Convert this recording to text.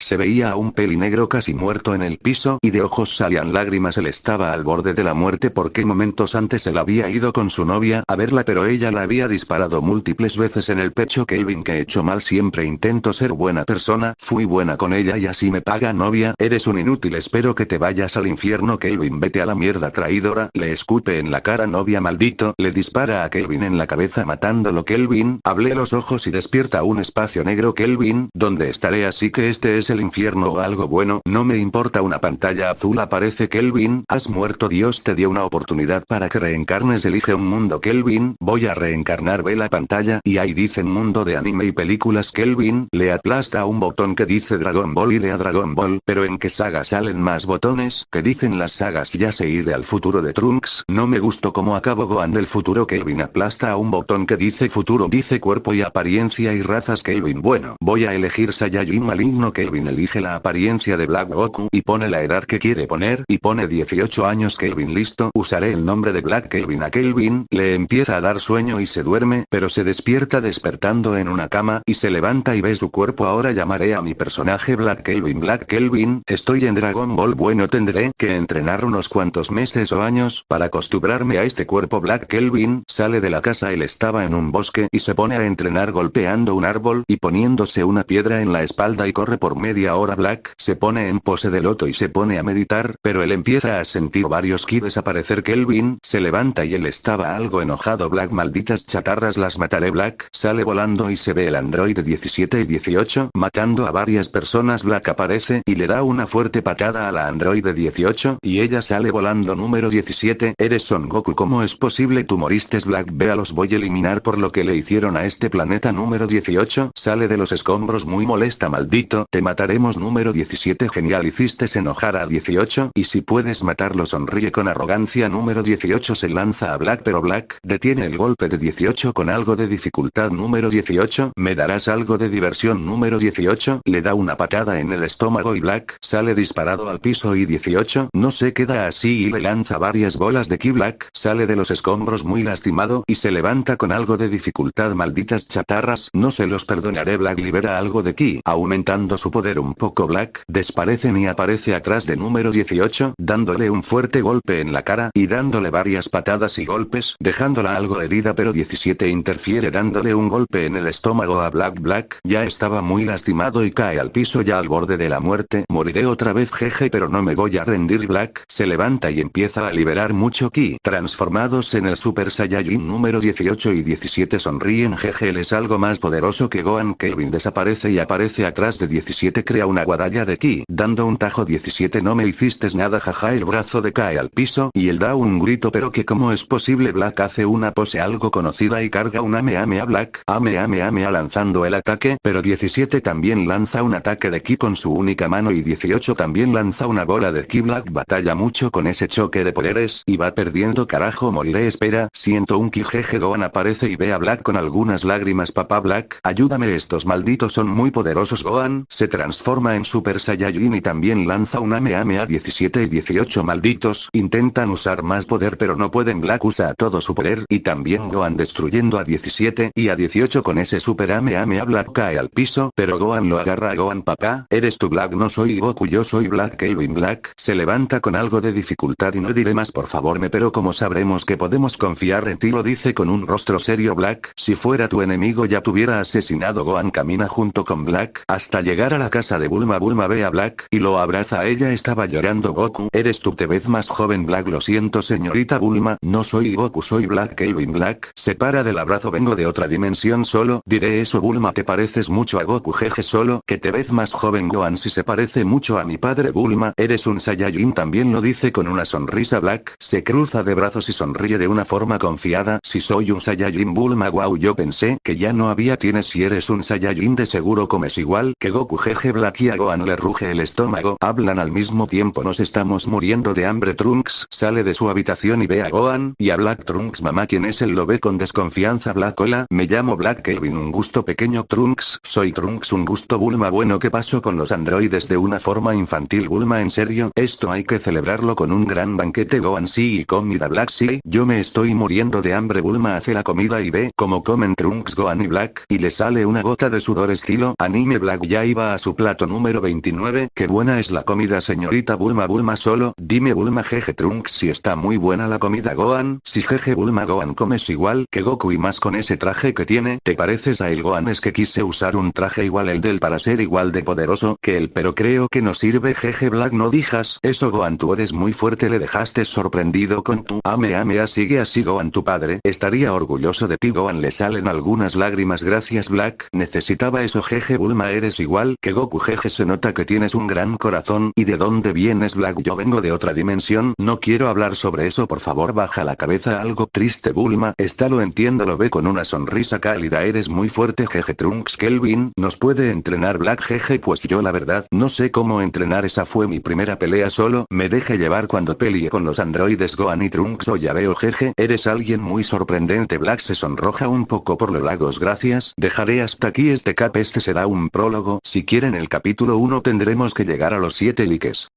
Se veía a un peli negro casi muerto en el piso y de ojos salían lágrimas. Él estaba al borde de la muerte porque momentos antes él había ido con su novia a verla pero ella la había disparado múltiples veces en el pecho. Kelvin que he hecho mal siempre intento ser buena persona, fui buena con ella y así me paga novia, eres un inútil espero que te vayas al infierno. Kelvin vete a la mierda traidora, le escupe en la cara novia maldito, le dispara a Kelvin en la cabeza matándolo. Kelvin, hablé los ojos y despierta un espacio negro. Kelvin, donde estaré así que este es el infierno o algo bueno, no me importa una pantalla azul aparece Kelvin, has muerto Dios te dio una oportunidad para que reencarnes elige un mundo Kelvin, voy a reencarnar ve la pantalla y ahí dicen mundo de anime y películas Kelvin, le aplasta un botón que dice Dragon Ball y le a Dragon Ball, pero en qué saga salen más botones, que dicen las sagas ya se iré al futuro de Trunks, no me gustó como acabo Gohan del futuro Kelvin aplasta a un botón que dice futuro dice cuerpo y apariencia y razas Kelvin bueno, voy a elegir Saiyajin maligno Kelvin elige la apariencia de Black Goku y pone la edad que quiere poner y pone 18 años Kelvin. Listo, usaré el nombre de Black Kelvin a Kelvin, le empieza a dar sueño y se duerme, pero se despierta despertando en una cama y se levanta y ve su cuerpo. Ahora llamaré a mi personaje Black Kelvin. Black Kelvin, estoy en Dragon Ball. Bueno tendré que entrenar unos cuantos meses o años para acostumbrarme a este cuerpo. Black Kelvin, sale de la casa él estaba en un bosque y se pone a entrenar golpeando un árbol y poniéndose una piedra en la espalda y corre por media hora Black se pone en pose de loto y se pone a meditar, pero él empieza a sentir varios ki desaparecer Kelvin, se levanta y él estaba algo enojado. Black malditas chatarras las mataré. Black, sale volando y se ve el androide 17 y 18 matando a varias personas. Black aparece y le da una fuerte patada a la androide 18 y ella sale volando. Número 17 eres Son Goku. ¿cómo es posible tú moriste. Black vea los voy a eliminar por lo que le hicieron a este planeta. Número 18 sale de los escombros muy molesta. Maldito te mataremos número 17 genial hiciste enojar a 18 y si puedes matarlo sonríe con arrogancia. Número 18 se lanza a Black pero Black detiene el golpe de 18 con algo de dificultad. Número 18 me darás algo de diversión. Número 18 le da una patada en el estómago y Black sale disparado al piso y 18 no se queda así y le lanza varias bolas de ki. Black sale de los escombros muy lastimado y se levanta con algo de dificultad. Malditas chatarras no se los perdonaré. Black libera algo de ki aumentando su poder un poco Black, desparecen y aparece atrás de número 18, dándole un fuerte golpe en la cara y dándole varias patadas y golpes, dejándola algo herida pero 17 interfiere dándole un golpe en el estómago a Black Black, ya estaba muy lastimado y cae al piso ya al borde de la muerte, moriré otra vez jeje pero no me voy a rendir Black, se levanta y empieza a liberar mucho ki, transformados en el Super Saiyajin número 18 y 17 sonríen jeje él es algo más poderoso que Gohan Kelvin desaparece y aparece atrás de 17 crea una guadaña de ki, dando un tajo 17 no me hiciste nada jaja el brazo decae al piso y él da un grito pero que cómo es posible Black hace una pose algo conocida y carga un ame ame a Black, ame ame ame a lanzando el ataque, pero 17 también lanza un ataque de ki con su única mano y 18 también lanza una bola de ki. Black batalla mucho con ese choque de poderes y va perdiendo carajo moriré espera, siento un ki jeje Gohan aparece y ve a Black con algunas lágrimas papá Black, ayúdame estos malditos son muy poderosos Gohan, se transforma en Super Saiyajin y también lanza un Ame Ame a 17 y 18 malditos, intentan usar más poder pero no pueden. Black usa todo su poder y también Gohan destruyendo a 17 y a 18 con ese Super Ame Ame a. Black cae al piso pero Gohan lo agarra. A Gohan papá, eres tu Black no soy Goku yo soy Black Kelvin Black, se levanta con algo de dificultad y no diré más por favor me pero como sabremos que podemos confiar en ti lo dice con un rostro serio Black, si fuera tu enemigo ya tuviera asesinado Gohan camina junto con Black hasta llegar a la casa de Bulma Bulma ve a Black y lo abraza. Ella estaba llorando. Goku eres tú te ves más joven Black lo siento señorita Bulma no soy Goku soy Black Kelvin Black. Se para del abrazo vengo de otra dimensión solo. Diré eso Bulma te pareces mucho a Goku jeje solo que te ves más joven Gohan si se parece mucho a mi padre Bulma eres un Saiyajin también lo dice con una sonrisa Black. Se cruza de brazos y sonríe de una forma confiada. Si soy un Saiyajin Bulma wow yo pensé que ya no había tienes si eres un Saiyajin de seguro comes igual que Goku jeje Black y a Gohan le ruge el estómago. Hablan al mismo tiempo. Nos estamos muriendo de hambre. Trunks sale de su habitación y ve a Gohan y a Black Trunks. Mamá quien es él lo ve con desconfianza. Black hola. Me llamo Black Kelvin. Un gusto pequeño. Trunks soy Trunks. Un gusto Bulma. Bueno ¿qué pasó con los androides de una forma infantil Bulma en serio esto hay que celebrarlo con un gran banquete. Gohan sí y comida. Black sí. Yo me estoy muriendo de hambre. Bulma hace la comida y ve cómo comen Trunks Gohan y Black y le sale una gota de sudor estilo anime. Black ya iba a su plato número 29. Qué buena es la comida señorita Bulma. Bulma solo, dime Bulma jeje Trunks si está muy buena la comida. Gohan, si jeje Bulma Gohan comes igual que Goku y más con ese traje que tiene, te pareces a el Gohan es que quise usar un traje igual el del para ser igual de poderoso que él pero creo que no sirve jeje Black. No dijas eso Gohan. Tú eres muy fuerte le dejaste sorprendido con tu ame ame. Sigue así Gohan tu padre. Estaría orgulloso de ti Gohan. Le salen algunas lágrimas. Gracias Black. Necesitaba eso jeje Bulma. Eres igual que Goku jeje se nota que tienes un gran corazón y de dónde vienes Black yo vengo de otra dimensión no quiero hablar sobre eso por favor baja la cabeza algo triste Bulma está lo entiendo lo ve con una sonrisa cálida eres muy fuerte jeje Trunks Kelvin nos puede entrenar Black jeje pues yo la verdad no sé cómo entrenar esa fue mi primera pelea solo me deje llevar cuando peleé con los androides Gohan y Trunks o ya veo jeje eres alguien muy sorprendente Black se sonroja un poco por los lagos gracias dejaré hasta aquí este cap este será un prólogo si quieren el capítulo 1 tendremos que llegar a los 7 likes